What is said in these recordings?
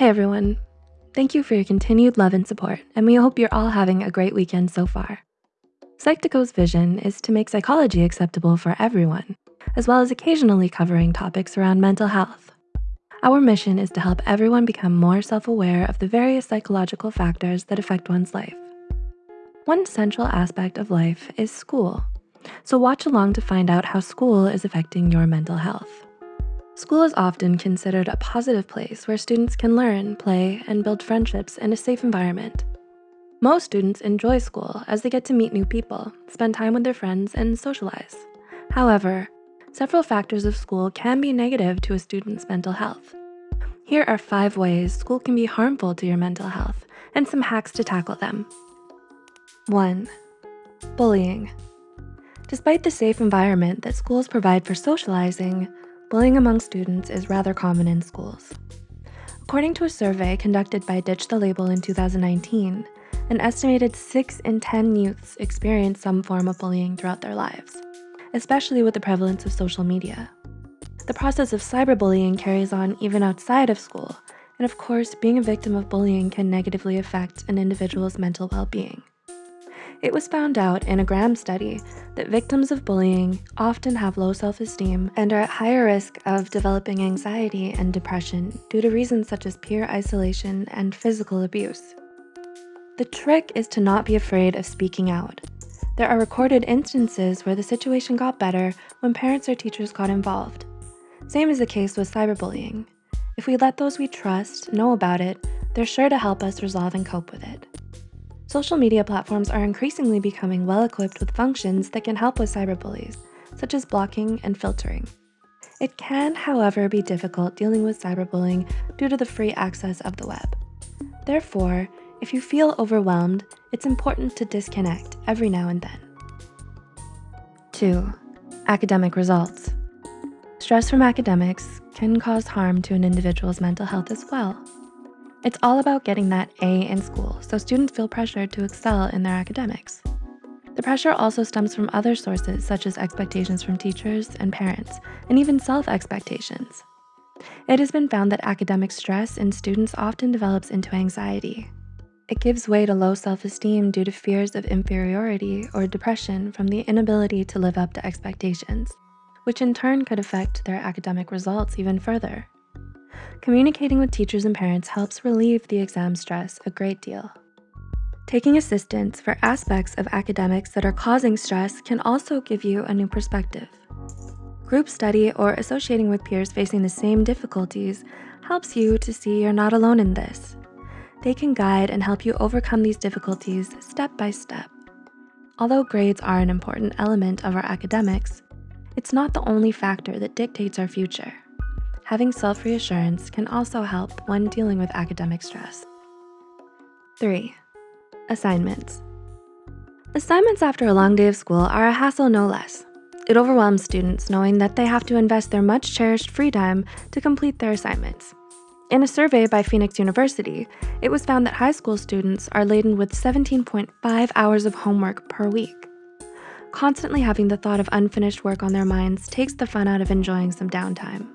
Hey everyone. Thank you for your continued love and support, and we hope you're all having a great weekend so far. Psych2Go's vision is to make psychology acceptable for everyone, as well as occasionally covering topics around mental health. Our mission is to help everyone become more self-aware of the various psychological factors that affect one's life. One central aspect of life is school. So watch along to find out how school is affecting your mental health. School is often considered a positive place where students can learn, play, and build friendships in a safe environment. Most students enjoy school as they get to meet new people, spend time with their friends, and socialize. However, several factors of school can be negative to a student's mental health. Here are five ways school can be harmful to your mental health and some hacks to tackle them. One, bullying. Despite the safe environment that schools provide for socializing, bullying among students is rather common in schools. According to a survey conducted by Ditch the Label in 2019, an estimated six in 10 youths experience some form of bullying throughout their lives, especially with the prevalence of social media. The process of cyberbullying carries on even outside of school, and of course, being a victim of bullying can negatively affect an individual's mental well-being. It was found out in a Graham study that victims of bullying often have low self-esteem and are at higher risk of developing anxiety and depression due to reasons such as peer isolation and physical abuse. The trick is to not be afraid of speaking out. There are recorded instances where the situation got better when parents or teachers got involved. Same is the case with cyberbullying. If we let those we trust know about it, they're sure to help us resolve and cope with it. Social media platforms are increasingly becoming well-equipped with functions that can help with cyberbullies, such as blocking and filtering. It can, however, be difficult dealing with cyberbullying due to the free access of the web. Therefore, if you feel overwhelmed, it's important to disconnect every now and then. 2. Academic results. Stress from academics can cause harm to an individual's mental health as well. It's all about getting that A in school, so students feel pressured to excel in their academics. The pressure also stems from other sources such as expectations from teachers and parents, and even self-expectations. It has been found that academic stress in students often develops into anxiety. It gives way to low self-esteem due to fears of inferiority or depression from the inability to live up to expectations, which in turn could affect their academic results even further. Communicating with teachers and parents helps relieve the exam stress a great deal. Taking assistance for aspects of academics that are causing stress can also give you a new perspective. Group study or associating with peers facing the same difficulties helps you to see you're not alone in this. They can guide and help you overcome these difficulties step by step. Although grades are an important element of our academics, it's not the only factor that dictates our future. Having self-reassurance can also help when dealing with academic stress. 3. Assignments. Assignments after a long day of school are a hassle no less. It overwhelms students knowing that they have to invest their much cherished free time to complete their assignments. In a survey by Phoenix University, it was found that high school students are laden with 17.5 hours of homework per week. Constantly having the thought of unfinished work on their minds takes the fun out of enjoying some downtime.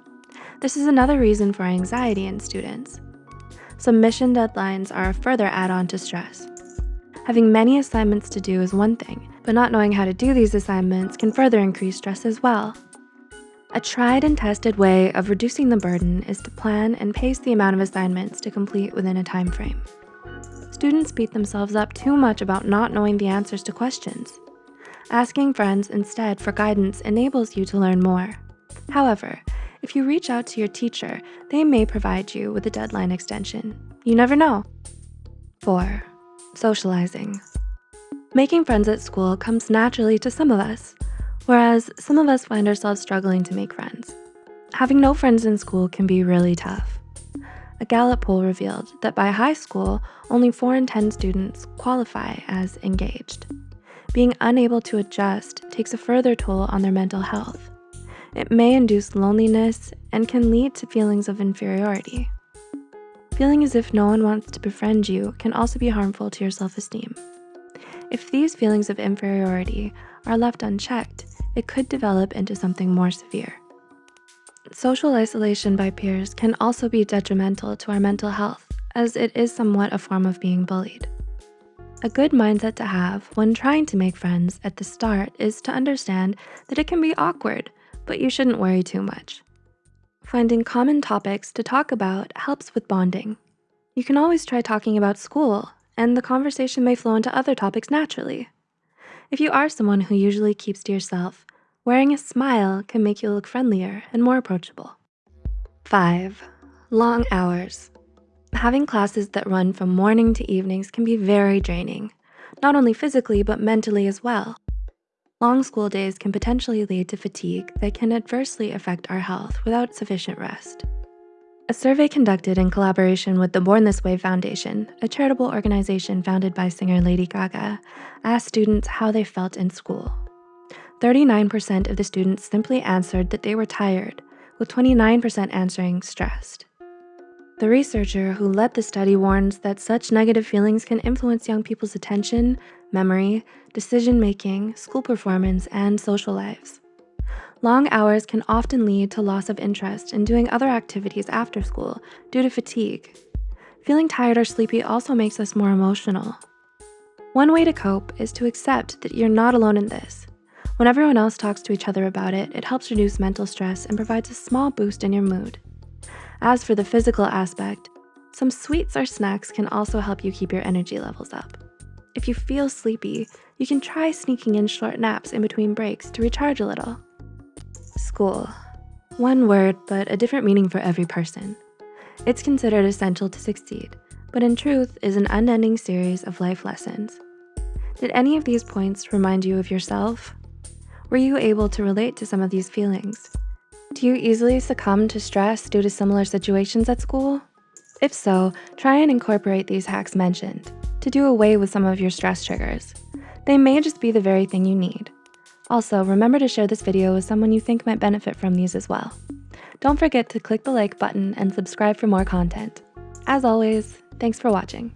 This is another reason for anxiety in students. Submission deadlines are a further add-on to stress. Having many assignments to do is one thing, but not knowing how to do these assignments can further increase stress as well. A tried and tested way of reducing the burden is to plan and pace the amount of assignments to complete within a time frame. Students beat themselves up too much about not knowing the answers to questions. Asking friends instead for guidance enables you to learn more. However, if you reach out to your teacher, they may provide you with a deadline extension. You never know. 4. Socializing. Making friends at school comes naturally to some of us, whereas some of us find ourselves struggling to make friends. Having no friends in school can be really tough. A Gallup poll revealed that by high school, only 4 in 10 students qualify as engaged. Being unable to adjust takes a further toll on their mental health. It may induce loneliness and can lead to feelings of inferiority. Feeling as if no one wants to befriend you can also be harmful to your self-esteem. If these feelings of inferiority are left unchecked, it could develop into something more severe. Social isolation by peers can also be detrimental to our mental health as it is somewhat a form of being bullied. A good mindset to have when trying to make friends at the start is to understand that it can be awkward, but you shouldn't worry too much. Finding common topics to talk about helps with bonding. You can always try talking about school and the conversation may flow into other topics naturally. If you are someone who usually keeps to yourself, wearing a smile can make you look friendlier and more approachable. Five, long hours. Having classes that run from morning to evenings can be very draining, not only physically, but mentally as well. Long school days can potentially lead to fatigue that can adversely affect our health without sufficient rest. A survey conducted in collaboration with the Born This Way Foundation, a charitable organization founded by singer Lady Gaga, asked students how they felt in school. 39% of the students simply answered that they were tired, with 29% answering stressed. The researcher who led the study warns that such negative feelings can influence young people's attention, memory, decision-making, school performance, and social lives. Long hours can often lead to loss of interest in doing other activities after school due to fatigue. Feeling tired or sleepy also makes us more emotional. One way to cope is to accept that you're not alone in this. When everyone else talks to each other about it, it helps reduce mental stress and provides a small boost in your mood. As for the physical aspect, some sweets or snacks can also help you keep your energy levels up. If you feel sleepy, you can try sneaking in short naps in between breaks to recharge a little. School. One word, but a different meaning for every person. It's considered essential to succeed, but in truth is an unending series of life lessons. Did any of these points remind you of yourself? Were you able to relate to some of these feelings? Do you easily succumb to stress due to similar situations at school? If so, try and incorporate these hacks mentioned to do away with some of your stress triggers. They may just be the very thing you need. Also, remember to share this video with someone you think might benefit from these as well. Don't forget to click the like button and subscribe for more content. As always, thanks for watching.